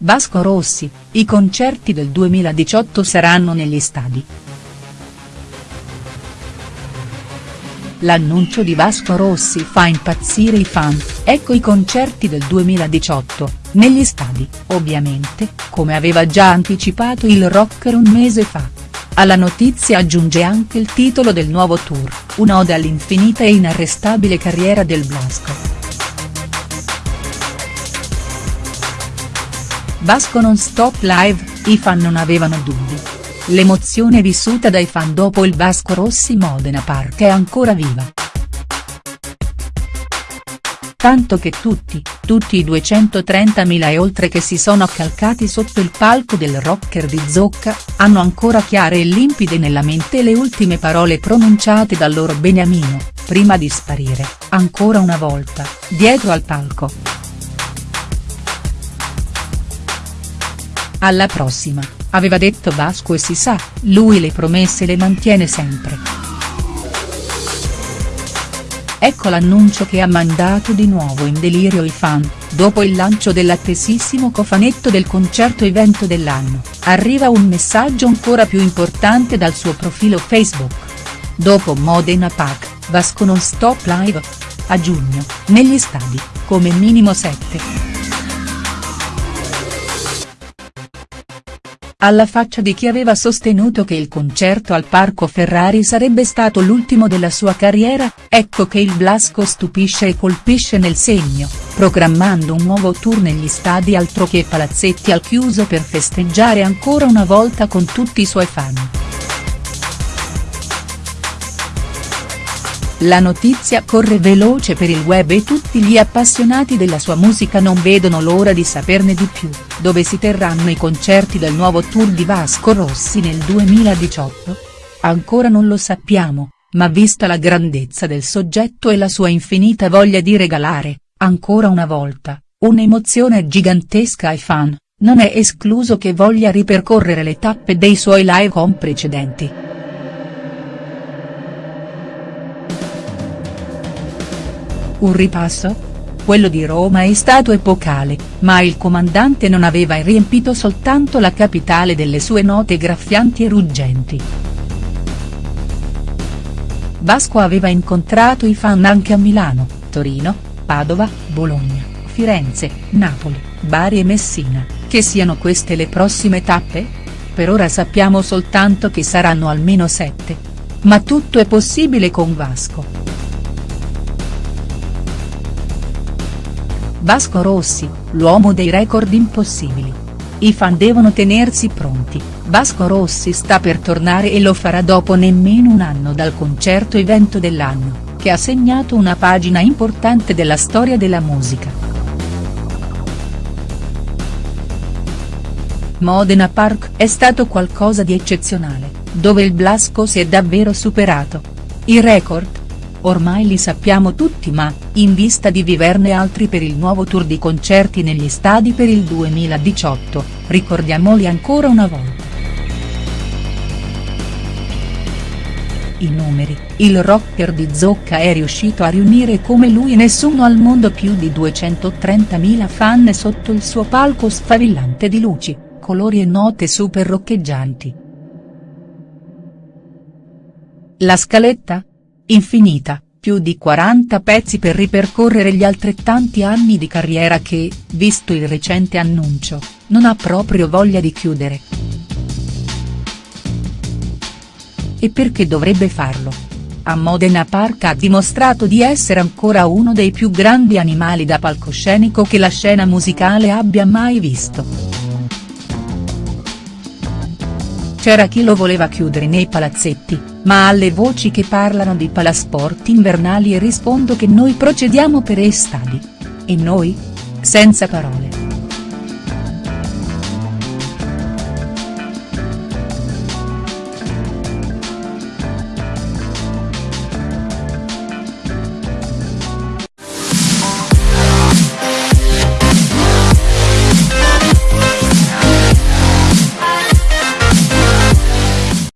Vasco Rossi, i concerti del 2018 saranno negli stadi. L'annuncio di Vasco Rossi fa impazzire i fan, ecco i concerti del 2018, negli stadi, ovviamente, come aveva già anticipato il rocker un mese fa. Alla notizia aggiunge anche il titolo del nuovo tour, un'ode all'infinita e inarrestabile carriera del Blasco. Vasco non stop live, i fan non avevano dubbi. L'emozione vissuta dai fan dopo il Vasco Rossi Modena Park è ancora viva. Tanto che tutti, tutti i 230.000 e oltre che si sono accalcati sotto il palco del rocker di Zocca, hanno ancora chiare e limpide nella mente le ultime parole pronunciate dal loro beniamino, prima di sparire, ancora una volta, dietro al palco. Alla prossima, aveva detto Vasco e si sa, lui le promesse le mantiene sempre. Ecco l'annuncio che ha mandato di nuovo in delirio i fan, dopo il lancio dell'attesissimo cofanetto del concerto evento dell'anno, arriva un messaggio ancora più importante dal suo profilo Facebook. Dopo Modena Pack, Vasco non stop live. A giugno, negli stadi, come minimo 7. Alla faccia di chi aveva sostenuto che il concerto al Parco Ferrari sarebbe stato l'ultimo della sua carriera, ecco che il Blasco stupisce e colpisce nel segno, programmando un nuovo tour negli stadi altro che palazzetti al chiuso per festeggiare ancora una volta con tutti i suoi fan. La notizia corre veloce per il web e tutti gli appassionati della sua musica non vedono l'ora di saperne di più, dove si terranno i concerti del nuovo tour di Vasco Rossi nel 2018? Ancora non lo sappiamo, ma vista la grandezza del soggetto e la sua infinita voglia di regalare, ancora una volta, un'emozione gigantesca ai fan, non è escluso che voglia ripercorrere le tappe dei suoi live con precedenti. Un ripasso? Quello di Roma è stato epocale, ma il comandante non aveva riempito soltanto la capitale delle sue note graffianti e ruggenti. Vasco aveva incontrato i fan anche a Milano, Torino, Padova, Bologna, Firenze, Napoli, Bari e Messina, che siano queste le prossime tappe? Per ora sappiamo soltanto che saranno almeno sette. Ma tutto è possibile con Vasco. Vasco Rossi, l'uomo dei record impossibili. I fan devono tenersi pronti, Vasco Rossi sta per tornare e lo farà dopo nemmeno un anno dal concerto evento dell'anno, che ha segnato una pagina importante della storia della musica. Modena Park è stato qualcosa di eccezionale, dove il Blasco si è davvero superato. I record, Ormai li sappiamo tutti ma, in vista di viverne altri per il nuovo tour di concerti negli stadi per il 2018, ricordiamoli ancora una volta. I numeri, il rocker di Zocca è riuscito a riunire come lui nessuno al mondo più di 230.000 fan sotto il suo palco sfavillante di luci, colori e note super roccheggianti. La scaletta? Infinita, più di 40 pezzi per ripercorrere gli altrettanti anni di carriera che, visto il recente annuncio, non ha proprio voglia di chiudere. E perché dovrebbe farlo? A Modena Park ha dimostrato di essere ancora uno dei più grandi animali da palcoscenico che la scena musicale abbia mai visto. C'era chi lo voleva chiudere nei palazzetti, ma alle voci che parlano di palasport invernali rispondo che noi procediamo per estadi. E noi? Senza parole.